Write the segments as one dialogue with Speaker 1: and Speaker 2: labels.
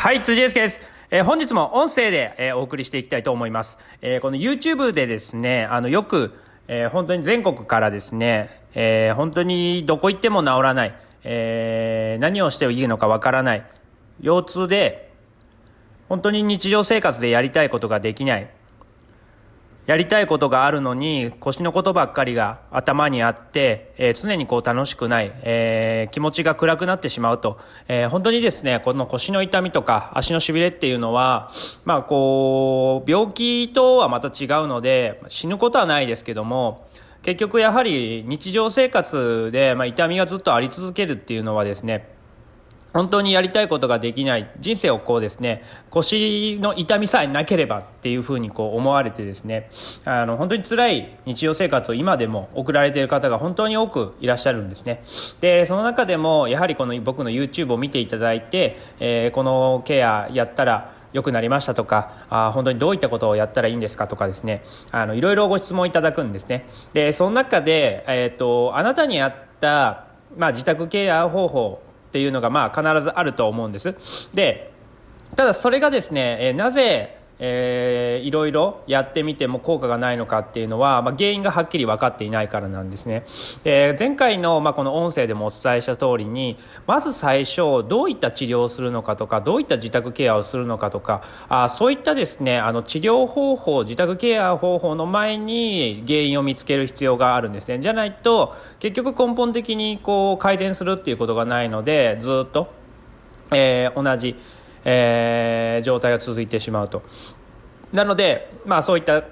Speaker 1: はい、辻祐介です。えー本日も音声で、えーお送りしていきたいと思います。えーこの YouTube でですね、あの、よく、え本当に全国からですね、え本当にどこ行っても治らない、え何をしていいのかわからない、腰痛で、本当に日常生活でやりたいことができない、やりたいことがあるのに腰のことばっかりが頭にあって、えー常にこう楽しくない、えー気持ちが暗くなってしまうと、えー本当にですね、この腰の痛みとか足のしびれっていうのは、まあこう、病気とはまた違うので、死ぬことはないですけども、結局やはり日常生活で、まあ、痛みがずっとあり続けるっていうのはですね、本当にやりたいことができない。人生をこうですね腰の痛みさえなければっていうふうにこう思われてですねあの本当に辛い日常生活を今でも送られている方が本当に多くいらっしゃるんですね。でその中でもやはりこの僕の YouTube を見ていただいて、えーこのケアやったら良くなりましたとかあ本当にどういったことをやったらいいんですかとかですねあのいろいろご質問いただくんですね。でその中で、えー、とあなたに合った、まあ、自宅ケア方法っていうのがまあ必ずあると思うんです。でただそれがですね、えーなぜ、えーいろいろやってみても効果がないのかっていうのは、まあ、原因がはっきり分かっていないからなんですね。で前回の、まあ、この音声でもお伝えした通りにまず最初どういった治療をするのかとかどういった自宅ケアをするのかとかあそういったですねあの治療方法自宅ケア方法の前に原因を見つける必要があるんですね。じゃないと結局根本的にこう改善するっていうことがないのでずっとえー同じ、えー状態が続いてしまうと。なので、まあそういった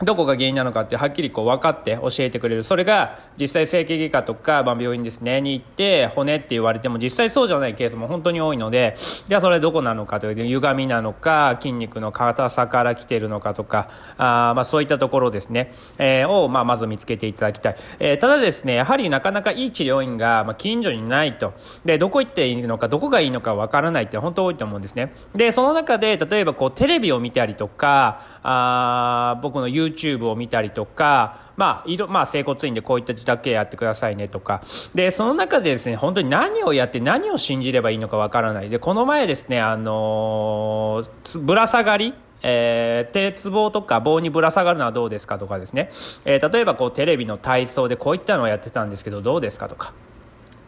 Speaker 1: どこが原因なのかってはっきりこう分かって教えてくれる。それが実際整形外科とか、まあ、病院ですね、に行って骨って言われても実際そうじゃないケースも本当に多いので、じゃあそれどこなのかというと歪みなのか、筋肉の硬さから来てるのかとか、あまあそういったところですね、えーをまあまず見つけていただきたい。えーただですね、やはりなかなかいい治療院がまあ近所にないと。で、どこ行っていいのか、どこがいいのか分からないって本当多いと思うんですね。で、その中で例えばこうテレビを見たりとか、あ僕の YouTube を見たりとか、まあ、いろ、まあ、整骨院でこういった自宅ケアやってくださいねとか。で、その中でですね、本当に何をやって何を信じればいいのかわからない。で、この前ですね、あのーぶら下がりえー、鉄棒とか棒にぶら下がるのはどうですかとかですね、えー例えばこうテレビの体操でこういったのをやってたんですけどどうですかとか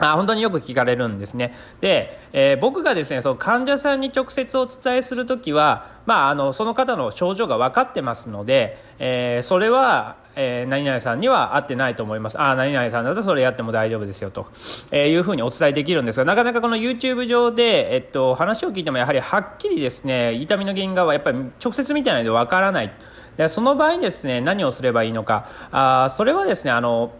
Speaker 1: あ本当によく聞かれるんですね。で、えー僕がですね、その患者さんに直接お伝えするときは、まあ、あの、その方の症状が分かってますので、えーそれは、えー何々さんには合ってないと思います。ああ、何々さんだとそれやっても大丈夫ですよと、えいうふうにお伝えできるんですが、なかなかこの YouTube 上で、えっと、話を聞いてもやはりはっきりですね、痛みの原因がやっぱり直接見てないと分からない。でその場合にですね、何をすればいいのか、あーそれはですね、あの、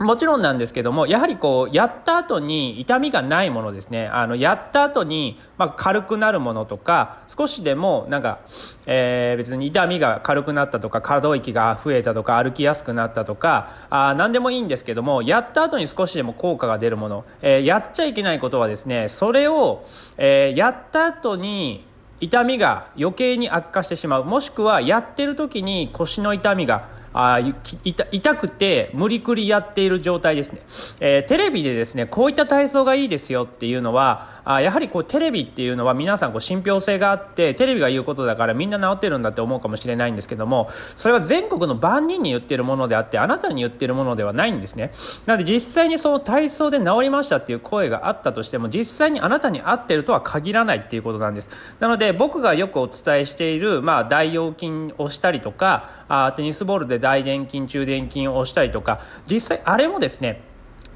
Speaker 1: もちろんなんですけども、やはりこう、やった後に痛みがないものですね。あの、やった後に、まあ、軽くなるものとか、少しでも、なんか、えー別に痛みが軽くなったとか、可動域が増えたとか、歩きやすくなったとか、あ何でもいいんですけども、やった後に少しでも効果が出るもの、えーやっちゃいけないことはですね、それを、えーやった後に、痛みが余計に悪化してしまうもしくはやってる時に腰の痛みがあ痛痛くて無理くりやっている状態ですね、えーテレビでですねこういった体操がいいですよっていうのはあやはりこうテレビっていうのは皆さんこう信憑性があってテレビが言うことだからみんな治ってるんだって思うかもしれないんですけどもそれは全国の万人に言ってるものであってあなたに言ってるものではないんですね。なので実際にその体操で治りましたっていう声があったとしても実際にあなたに合ってるとは限らないっていうことなんです。なので僕がよくお伝えしている、まあ、大腰筋をしたりとかあテニスボールで大臀筋中臀筋をしたりとか実際あれもですね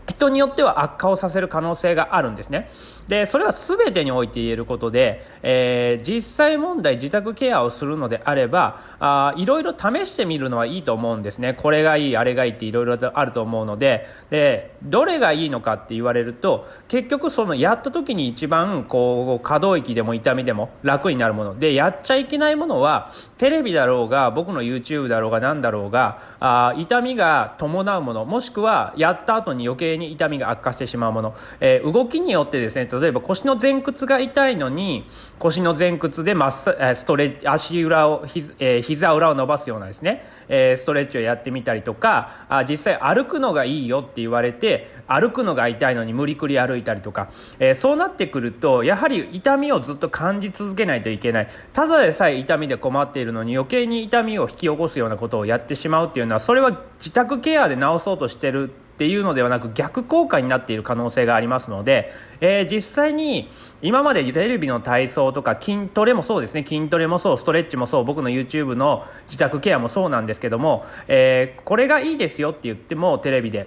Speaker 1: 人によっては悪化をさせる可能性があるんですね。で、それは全てにおいて言えることで、えー実際問題自宅ケアをするのであれば、あいろいろ試してみるのはいいと思うんですね。これがいい、あれがいいっていろいろあると思うので、で、どれがいいのかって言われると、結局そのやった時に一番こう可動域でも痛みでも楽になるもの。で、やっちゃいけないものは、テレビだろうが、僕の YouTube だろうが何だろうが、あ痛みが伴うもの、もしくはやった後に余計計に痛みが悪化してしまうもの、えー、動きによってですね例えば腰の前屈が痛いのに腰の前屈でマッストレ足裏をひ、えー、膝裏を伸ばすようなですね、えー、ストレッチをやってみたりとかあ実際歩くのがいいよって言われて歩くのが痛いのに無理くり歩いたりとか、えー、そうなってくるとやはり痛みをずっと感じ続けないといけない。ただでさえ痛みで困っているのに余計に痛みを引き起こすようなことをやってしまうっていうのはそれは自宅ケアで治そうとしてるっていうのではなく逆効果になっている可能性がありますので、えー、実際に今までテレビの体操とか筋トレもそうですね。筋トレもそうストレッチもそう僕の YouTube の自宅ケアもそうなんですけども、えー、これがいいですよって言ってもテレビで。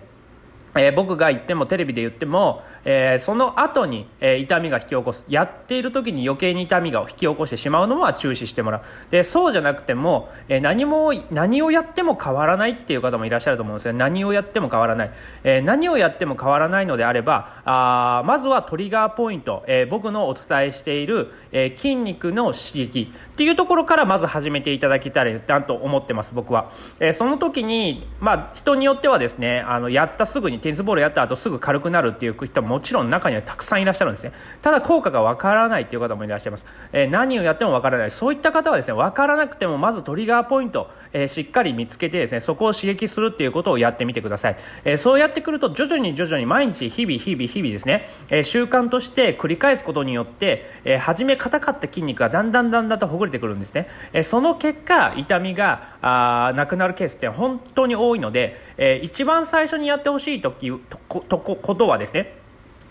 Speaker 1: えー、僕が言ってもテレビで言っても、えー、その後に、えー、痛みが引き起こす。やっている時に余計に痛みが引き起こしてしまうのは中止してもらう。でそうじゃなくても、え何も何をやっても変わらないっていう方もいらっしゃると思うんですよ。何をやっても変わらない、え何をやっても変わらないのであればあまずはトリガーポイント、え僕のお伝えしている、え筋肉の刺激。っていうところからまず始めていただきたいなと思ってます僕は、えその時にまあ人によってはですねあのやったすぐにテニスボールやった後すぐ軽くなるっていう人ももちろん中にはたくさんいらっしゃるんですね。ただ効果がわからないっていう方もいらっしゃいます、えー、何をやってもわからない。そういった方はですねわからなくてもまずトリガーポイント、えー、しっかり見つけてですねそこを刺激するっていうことをやってみてください、えー、そうやってくると徐々に徐々に毎日日々日々日々ですね、え習慣として繰り返すことによって、え初め硬かった筋肉がだんだんだんだんとほぐれてくるんですね、えその結果痛みがあなくなるケースって本当に多いので、え一番最初にやってほしい時とこことはですね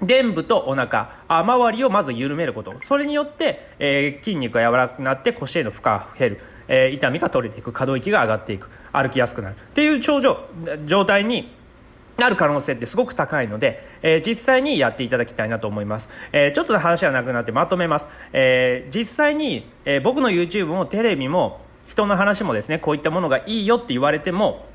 Speaker 1: 臀部とお腹あ周りをまず緩めることそれによって、えー、筋肉が柔らかくなって腰への負荷が減る、えー、痛みが取れていく可動域が上がっていく歩きやすくなるっていう症状状態になる可能性ってすごく高いので、えー、実際にやっていただきたいなと思います。えー、ちょっと話はなくなってまとめます。えー、実際に、え僕の YouTube もテレビも人の話もですね、こういったものがいいよって言われても、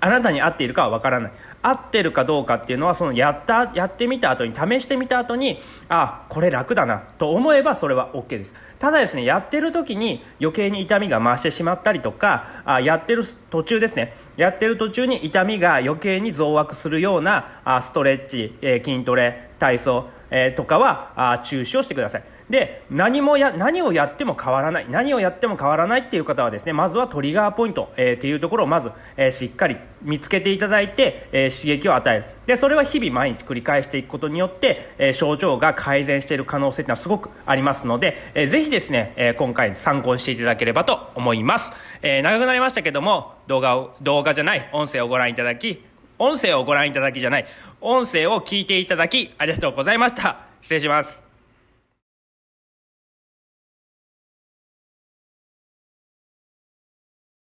Speaker 1: あなたに合っているかはわからない。合ってるかどうかっていうのは、そのやった、やってみた後に、試してみた後に、あ、これ楽だな、と思えばそれは OK です。ただですね、やってる時に余計に痛みが増してしまったりとか、あやってる途中ですね、やってる途中に痛みが余計に増悪するような、あストレッチ、えー、筋トレ、体操、えー、とかはあ中止をしてください。で、何もや、何をやっても変わらない。何をやっても変わらないっていう方はですね、まずはトリガーポイント、えー、っていうところをまず、えー、しっかり見つけていただいて、えー、刺激を与える。で、それは日々毎日繰り返していくことによって、えー、症状が改善している可能性っていうのはすごくありますので、えー、ぜひですね、え、今回参考にしていただければと思います。え、長くなりましたけども、動画を、動画じゃない、音声をご覧いただき、音声をご覧いただきじゃない、音声を聞いていただき、ありがとうございました。失礼します。